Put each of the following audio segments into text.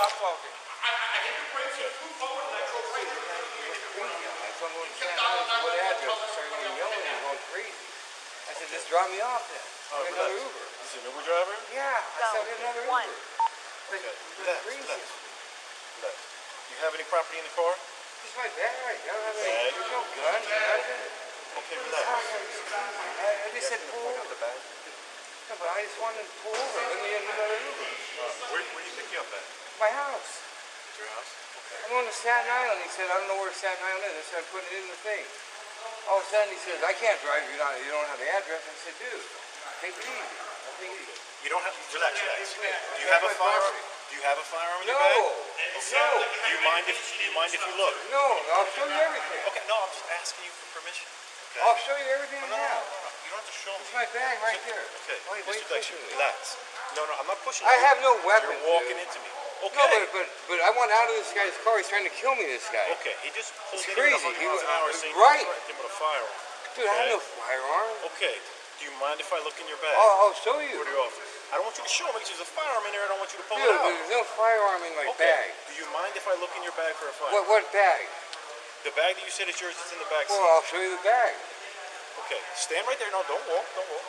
stop talking. I, I, I hit the brakes, you flew forward, and I drove right into the it. guy went crazy on me. I told him to stand. What address? He started yelling and going crazy. I said, just drop me off then. Get another Uber. Is an Uber driver? Yeah, I said, get another one. Uber. But Okay, he relax, relax. Relax. You have any property in the car? It's my bag. I don't have any, there's no gun, nothing. Okay, relax. I, I just said pull over. No, but I just wanted to pull over. Let me get another Uber. Where, where do you pick you up at? My house. At your house? Okay. I'm on to Staten Island. He said, I don't know where Staten Island is. I said, I'm putting it in the thing. All of a sudden, he says, I can't drive you. Not, you don't have the address. I said, dude, take it easy. I'll take it easy. You don't have, relax, relax. Do you have a firearm? Do you have a firearm in No, your bag? no, Do you mind if, do you mind if you look? no. I'll show you everything. Okay, no, I'm just asking you for permission. Okay? I'll show you everything oh, no, no, I no, no, no, you don't have to show me. It's my bag right there. Okay, Why, why you Mr. Relax. No, no, I'm not pushing I you. have no weapon. You're walking dude. into me. No, Okay. but, but but I want out of this guy's car. He's trying to kill me. This guy. Okay, he just pulled It's in crazy. at 100 He miles was- an hour saying right. you threatened him with a firearm. Dude, I have Okay. no firearm. Okay, do you mind if I look in your bag? I'll, I'll show you. For the office. I don't want you to show me because there's a firearm in there. I don't want you to pull Dude, it out. there's no firearm in my Okay. bag. Do you mind if I look in your bag for a firearm? What what bag? The bag that you said is yours is in the back seat. Well, I'll show you the bag. Okay, stand right there. No, don't walk. Don't walk.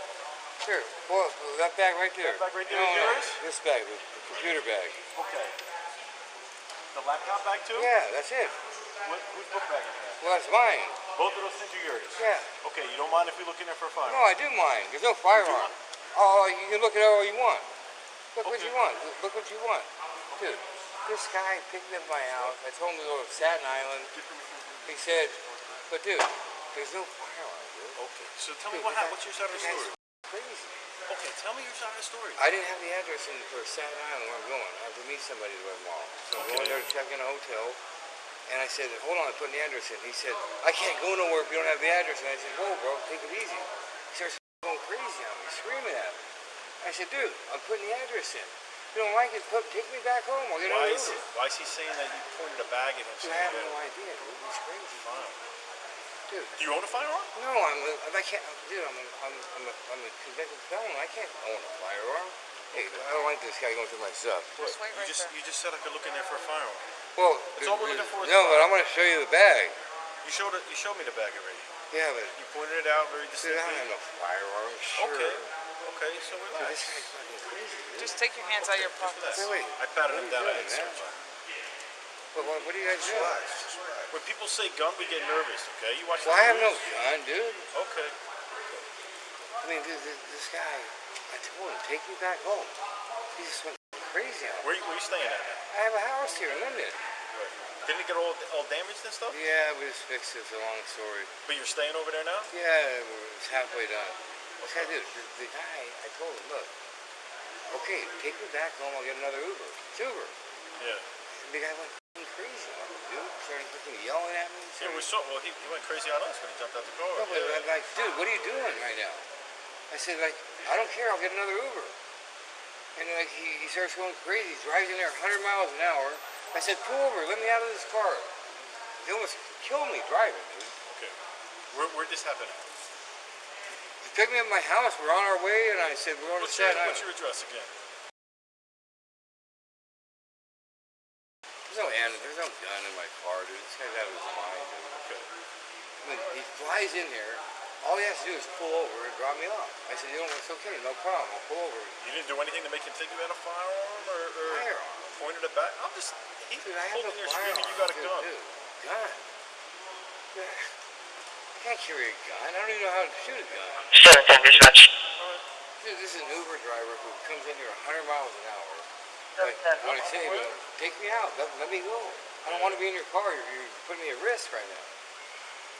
Here, Well, that bag right there. That bag right there no, is yours? This bag, the computer bag. Okay. The laptop bag too? Yeah, that's it. What, whose book bag is that? Well, that's mine. Both of those things are yours. Yeah. Okay, you don't mind if we look in there for a firearm? No, I do mind. There's no firearm. Oh, oh, you can look at all you want. Look what you want. Look- what you want. Dude, this guy picked up my house. I told him to go to Staten Island. He said, but dude, there's no firearm, dude. Okay, so tell me what happened. What's your side of the story? Crazy. Okay, tell me your side of the story. I didn't have the address in for Staten Island where I'm going. I have to meet somebody tomorrow. So I'm going there to check in a hotel. And I said, hold on, I'm putting the address in. He said, I can't go nowhere if you don't have the address. And I said, whoa, bro, take it easy. He starts going crazy on me, screaming at me. I said, dude, I'm putting the address in. If you don't like it, put, take me back home. I'll get Why is, it, why is he saying that you pointed a bag at him? I have no idea, dude. He's crazy. Fine. Dude, Do you own a firearm? no, I'm, a- I can't, dude, I'm a, I'm, I'm a, I'm a convicted felon. I can't own a firearm. Hey, I don't like this guy going through my stuff. Just wait you just there. you just said I could look in there for a firearm. Well, That's all we're looking for no, but. I'm going to show you the bag. You showed it. You showed me the bag already. Yeah, but You pointed it out very dude, I don't distinctly. have no firearm. Sure. Okay. Okay. So Dude, relax. this guy's fucking crazy. Dude. Just take your hands out of your pockets. Wait, wait. I patted What him are you down. I doing, didn't But what, what are you guys do? When people say gun, we get nervous. Okay. You watch. Well, I have no gun, dude. Okay. I mean, dude, this, this guy, I told him, take me back home. He just went crazy me. Where you, where you staying at now? I have a house here in. Right. Didn't it get all all damaged and stuff? Yeah, we just fixed it. It's a long story. But you're staying over there now? Yeah, we're- it's halfway done. This guy, dude, the, the guy, I told him, look, okay, take me back home. I'll get another Uber. It's Uber. Yeah. The guy went f***ing crazy on me, dude. Started yelling at. Yeah, we saw. Well, he, he went crazy on us when he jumped out the car. No, but Yeah. I'm like, dude, what are you doing right now? I said, like, I don't care. I'll get another Uber. And like, he, he starts going crazy. He drives in there 100 miles an hour. I said, pull over. Let me out of this car. He almost killed me driving, dude. Okay. Where where'd this happen? at? He picked me up at my house. We're on our way, and I said, we're on to What's Staten what's your address again? There's no. There's no gun in my car, dude. This guy's out of his mind, dude. Okay. I mean, he flies in here. All he has to do is pull over and drop me off. I said, you know, it's okay. No problem. I'll pull over. You didn't do anything to make him think you had a firearm or, or Firearm? pointed it back? I'm just. He Dude, I have pulled in there screaming, you got a dude, gun. Dude, gun. I can't carry a gun. I don't even know how to shoot a gun. 710 dispatch. Dude, this is an Uber driver who comes in here 100 miles an hour. Like, Seven, when I say, to him, take me out. Let, let me go. I don't want to be in your car. You're, you're putting me at risk right now.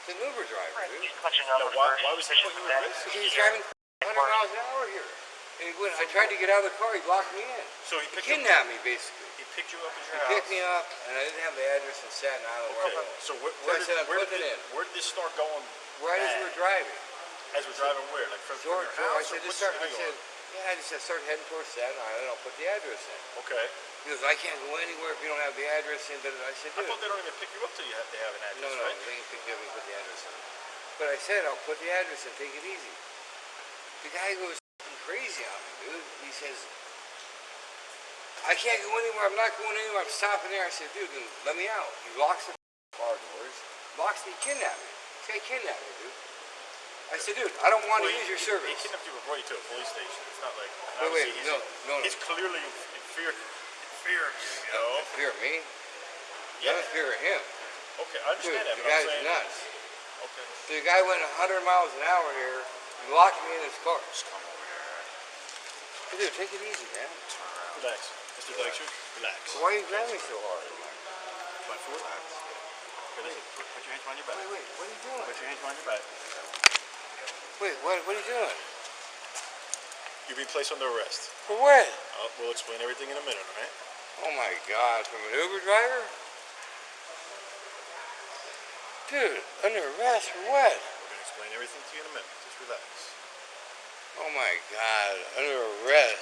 It's an Uber driver, dude. Punching Now, number why, first. why was he putting you at risk? Because he's driving 100 miles an hour here. And he went, I tried to get out of the car. He blocked me in. So he He picked you up. kidnapped me, basically. He picked you up at He your house. picked me up, and I didn't have the address in Staten Island where Okay. I'm going. So where, So where, I did, said, I'm where, did putting it, it in. where did this start going? Right as we were driving. As we're driving where? Like from, George, your George, I said, just start, I street are you said, yeah, I just said, start heading towards Staten Island. I'll put the address in. Okay. He goes, I can't go anywhere if you don't have the address in. But I said, I thought they don't even pick you up till you have to have an address, no, right? they can pick you up and put the address in. But I said, I'll put the address in. Take it easy. The guy goes crazy on me, dude. He says, I can't go anywhere. I'm not going anywhere. I'm stopping there. I said, dude, let me out. He locks the car doors. Locks me. Kidnapped me. This guy kidnapped me, dude. I said, dude, I don't want to Well, use your he- service. He kidnapped you before you to a police station. It's not like. Wait, wait, obviously he's, no, no, no. He's clearly in in fear, in fear of you. You know. In fear of me? Yeah. I'm in fear of him. Okay, I Dude, understand that, the but I'm guy's saying. nuts. Okay. So The guy went 100 miles an hour here. He locked me in his car. Just come over here. Hey, dude, take it easy, man. Turn around. Relax, Mr. Dykstra. Relax. Why are you grabbing me so hard? My foot. Okay, listen. Put, put your hands behind your back. Wait, wait, what are you doing? Put your hands behind your back. Wait, what, what are you doing? You're being placed under arrest. For what? Uh, we'll explain everything in a minute, all right? Oh my god, from an Uber driver? Dude, under arrest for what? We're gonna explain everything to you in a minute. Just relax. Oh my god, under arrest.